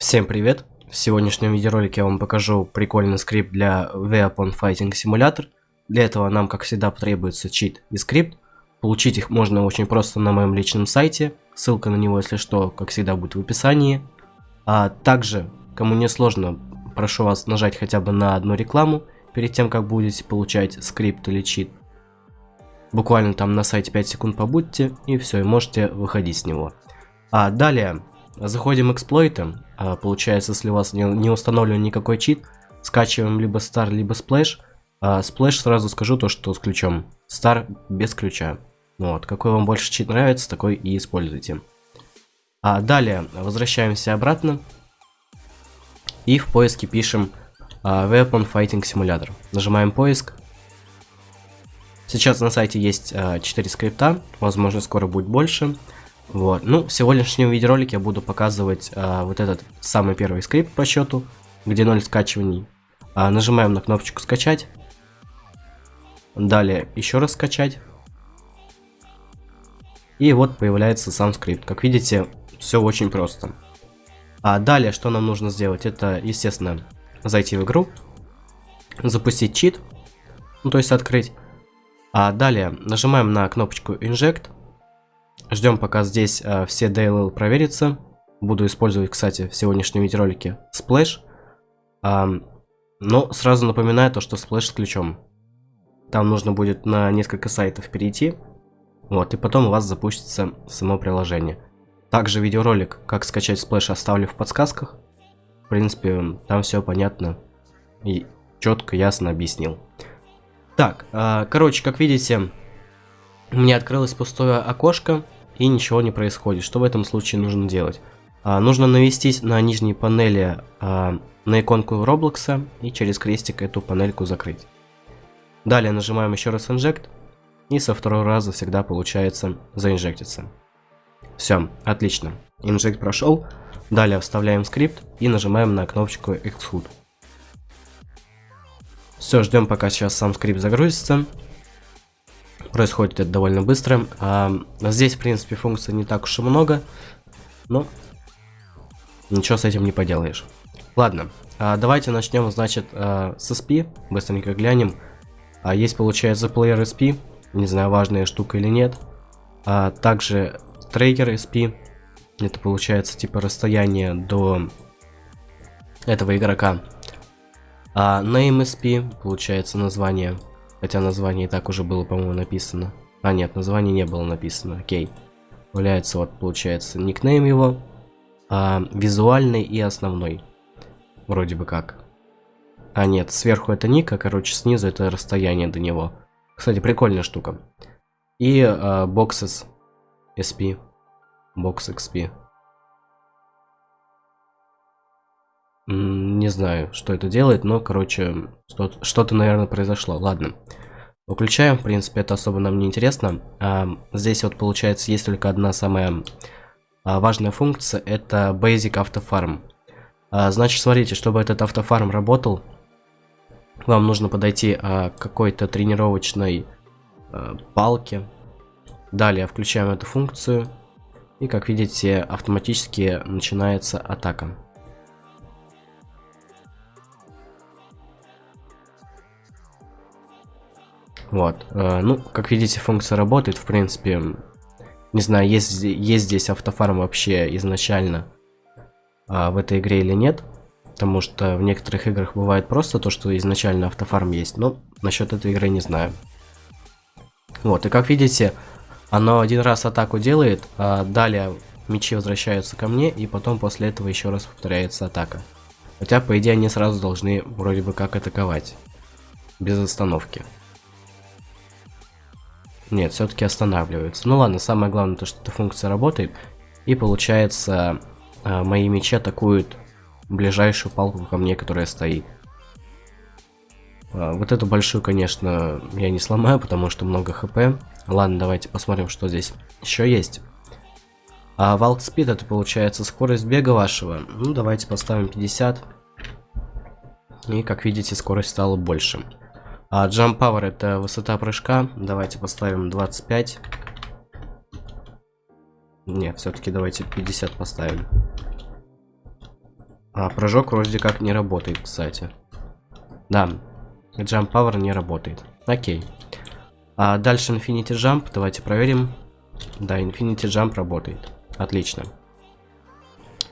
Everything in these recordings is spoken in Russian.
Всем привет! В сегодняшнем видеоролике я вам покажу прикольный скрипт для Weapon Fighting Simulator. Для этого нам, как всегда, потребуется чит и скрипт. Получить их можно очень просто на моем личном сайте. Ссылка на него, если что, как всегда, будет в описании. А также, кому не сложно, прошу вас нажать хотя бы на одну рекламу, перед тем, как будете получать скрипт или чит. Буквально там на сайте 5 секунд побудьте, и все, и можете выходить с него. А далее, заходим эксплойты, а, получается, если у вас не, не установлен никакой чит, скачиваем либо Star, либо Splash. А Splash сразу скажу то, что с ключом. Star без ключа. Вот, какой вам больше чит нравится, такой и используйте. А далее возвращаемся обратно. И в поиске пишем а, Weapon Fighting Simulator. Нажимаем поиск. Сейчас на сайте есть а, 4 скрипта, возможно скоро будет больше. Вот. Ну, в сегодняшнем видеоролике я буду показывать а, вот этот самый первый скрипт по счету, где 0 скачиваний. А, нажимаем на кнопочку скачать. Далее еще раз скачать. И вот появляется сам скрипт. Как видите, все очень просто. А далее, что нам нужно сделать, это, естественно, зайти в игру, запустить чит, ну то есть открыть. А далее нажимаем на кнопочку Inject Ждем, пока здесь э, все DLL проверятся. Буду использовать, кстати, в сегодняшнем видеоролике Splash. А, но сразу напоминаю то, что Splash с ключом. Там нужно будет на несколько сайтов перейти. Вот, и потом у вас запустится само приложение. Также видеоролик, как скачать Splash, оставлю в подсказках. В принципе, там все понятно и четко, ясно объяснил. Так, э, короче, как видите, у меня открылось пустое окошко и ничего не происходит. Что в этом случае нужно делать? А, нужно навестись на нижней панели а, на иконку Roblox и через крестик эту панельку закрыть. Далее нажимаем еще раз Inject и со второго раза всегда получается заинжектиться. Все, отлично. Инжект прошел. Далее вставляем скрипт и нажимаем на кнопочку Execute. Все, ждем пока сейчас сам скрипт загрузится. Происходит это довольно быстро. А, здесь, в принципе, функций не так уж и много. Но ничего с этим не поделаешь. Ладно, а, давайте начнем, значит, а, с SP. Быстренько глянем. А, есть, получается, Player SP. Не знаю, важная штука или нет. А, также Tracker SP. Это получается типа расстояние до этого игрока. А Name SP, получается название Хотя название и так уже было, по-моему, написано. А, нет, название не было написано. Окей. Является вот, получается, никнейм его. А, визуальный и основной. Вроде бы как. А, нет, сверху это ник, а, короче, снизу это расстояние до него. Кстати, прикольная штука. И а, boxes SP. Box XP. Не знаю, что это делает, но, короче, что-то, наверное, произошло. Ладно. Выключаем, в принципе, это особо нам не интересно. А, здесь вот, получается, есть только одна самая а, важная функция. Это Basic Автофарм. А, значит, смотрите, чтобы этот автофарм работал, вам нужно подойти а, к какой-то тренировочной а, палке. Далее включаем эту функцию. И, как видите, автоматически начинается атака. Вот. Э, ну, как видите, функция работает, в принципе. Не знаю, есть, есть здесь автофарм вообще изначально а, в этой игре или нет. Потому что в некоторых играх бывает просто то, что изначально автофарм есть. Но насчет этой игры не знаю. Вот, и как видите, оно один раз атаку делает, а далее мечи возвращаются ко мне, и потом после этого еще раз повторяется атака. Хотя, по идее, они сразу должны вроде бы как атаковать. Без остановки. Нет, все-таки останавливается. Ну ладно, самое главное то, что эта функция работает. И получается, э, мои мечи атакуют ближайшую палку ко мне, которая стоит. Э, вот эту большую, конечно, я не сломаю, потому что много хп. Ладно, давайте посмотрим, что здесь еще есть. А Валк Спид это получается скорость бега вашего. Ну, давайте поставим 50. И, как видите, скорость стала больше. А Jump Power это высота прыжка. Давайте поставим 25. Не, все-таки давайте 50 поставим. А, прыжок вроде как не работает, кстати. Да, Jump Power не работает. Окей. А дальше Infinity Jump, давайте проверим. Да, Infinity Jump работает. Отлично.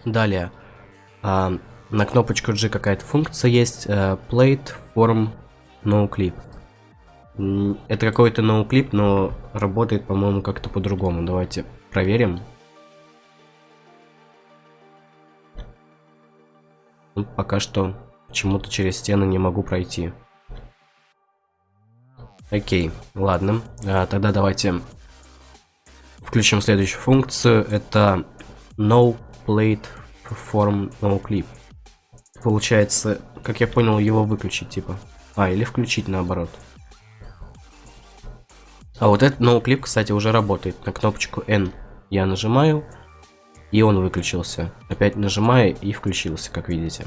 Далее. А, на кнопочку G какая-то функция есть. Uh, plate Form No Clip. Это какой-то ноуклип, но работает, по-моему, как-то по-другому. Давайте проверим. Ну, пока что почему-то через стены не могу пройти. Окей, ладно. А, тогда давайте включим следующую функцию. Это No Plate Form No Clip. Получается, как я понял, его выключить, типа. А, или включить наоборот. А вот этот ноуклип, кстати, уже работает. На кнопочку N я нажимаю, и он выключился. Опять нажимаю и включился, как видите.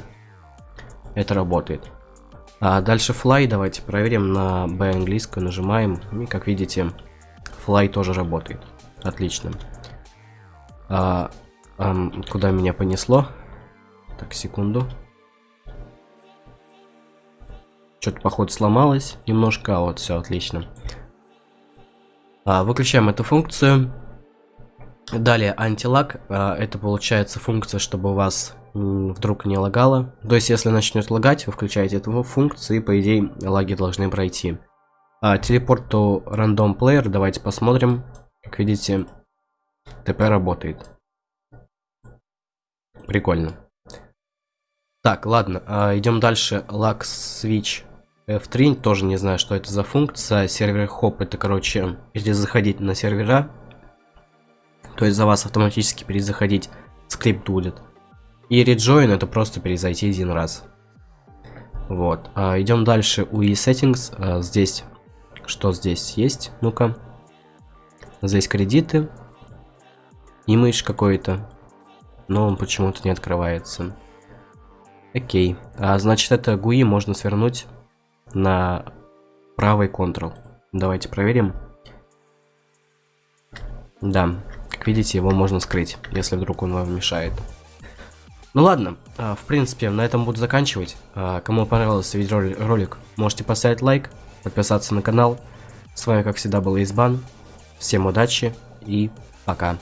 Это работает. А дальше fly давайте проверим на B английскую, нажимаем, и как видите, fly тоже работает. Отлично. А, а, куда меня понесло? Так, секунду. Что-то, походу, сломалось немножко, а вот все отлично. А, выключаем эту функцию. Далее антилаг. А, это получается функция, чтобы у вас вдруг не лагало. То есть, если начнет лагать, вы включаете эту функцию, и по идее лаги должны пройти. А, телепорт to random player. Давайте посмотрим. Как видите, ТП работает. Прикольно. Так, ладно, а, идем дальше. Lag switch F3, тоже не знаю, что это за функция. Сервер хоп, это, короче, если заходить на сервера, то есть за вас автоматически перезаходить скрипт будет. И rejoin это просто перезайти один раз. Вот. А, идем дальше. UI settings. А, здесь, что здесь есть? Ну-ка. Здесь кредиты. Имидж какой-то. Но он почему-то не открывается. Окей. А, значит, это GUI можно свернуть на правый Ctrl. Давайте проверим. Да, как видите, его можно скрыть, если вдруг он вам мешает. Ну ладно, а, в принципе, на этом буду заканчивать. А, кому понравился видеоролик, можете поставить лайк, подписаться на канал. С вами, как всегда, был Избан. Всем удачи и пока.